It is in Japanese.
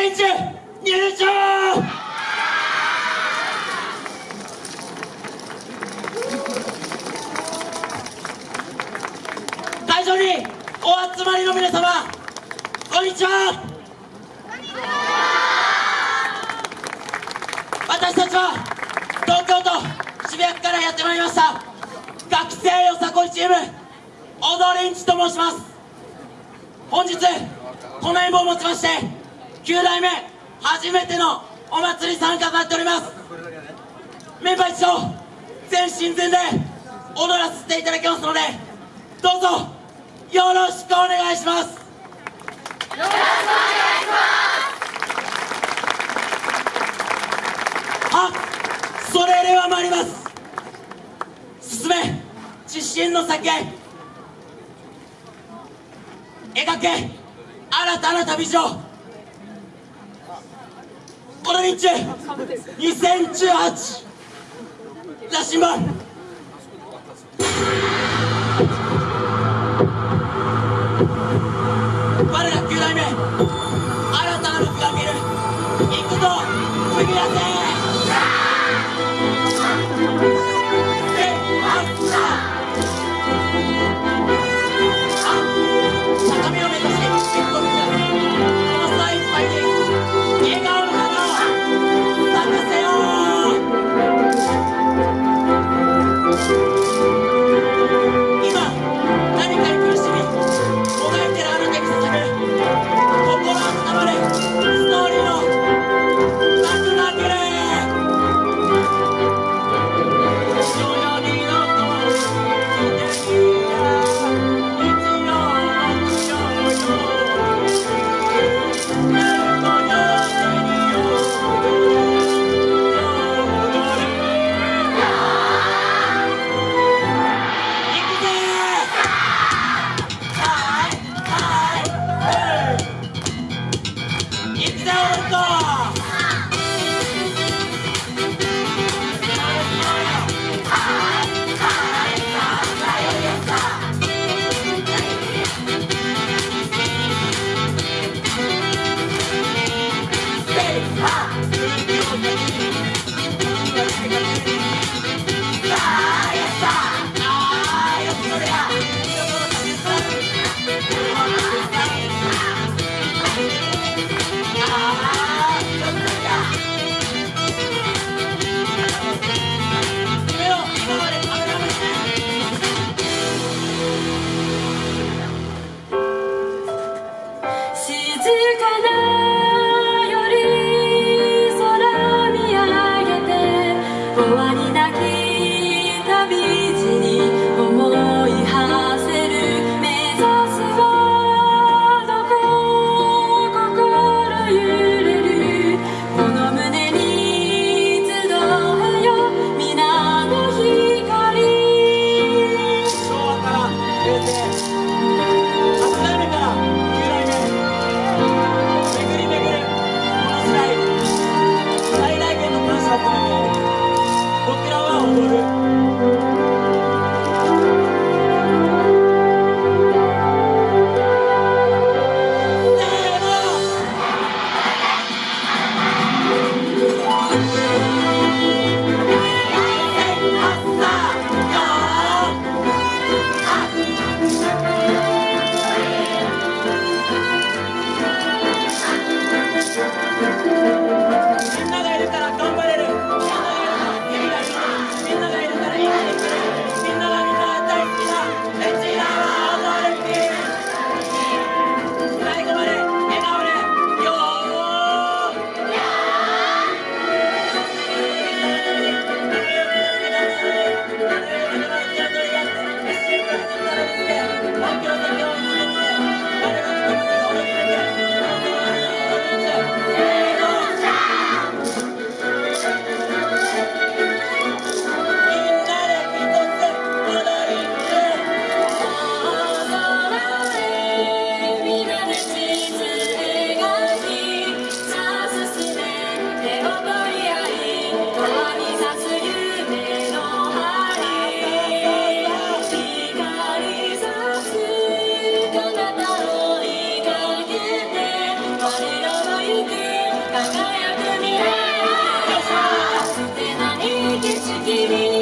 リンチ入場会場にお集まりの皆様こんにちは。私たちは東京都渋谷区からやってまいりました。学生よさこいチーム踊りんちと申します。本日この演舞をもちまして9代目初めてのお祭り参加となっております。メンバー一同全身全霊踊らせていただきますのでどうぞよろしくお願いします。よろしくお願いします。あそれでは参ります。進め自信の先へ。描け新たな旅路。この日中2018羅針盤我ら9代目新たなるが見る。行くぞ。哈かの